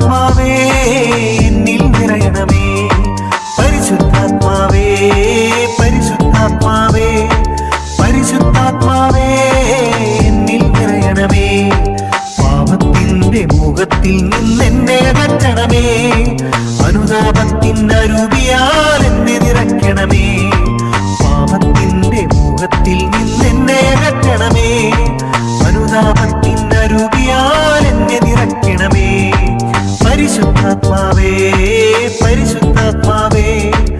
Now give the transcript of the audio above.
പരിശുദ്ധാത്മാവേ നിറയണമേ. പരിശുദ്ധാത്മാവേ പരിശുദ്ധാത്മാവേ പരിശുദ്ധാത്മാവേ നിറയണമേ. മുഖത്തിൽ നിന്നെന്നെ അകറ്റണമേ. അനുതാപത്തിന്റെ അരുവിയാൽ എന്നെ നിറയ്ക്കണമേ. പാപത്തിന്റെ മുഖത്തിൽ suave.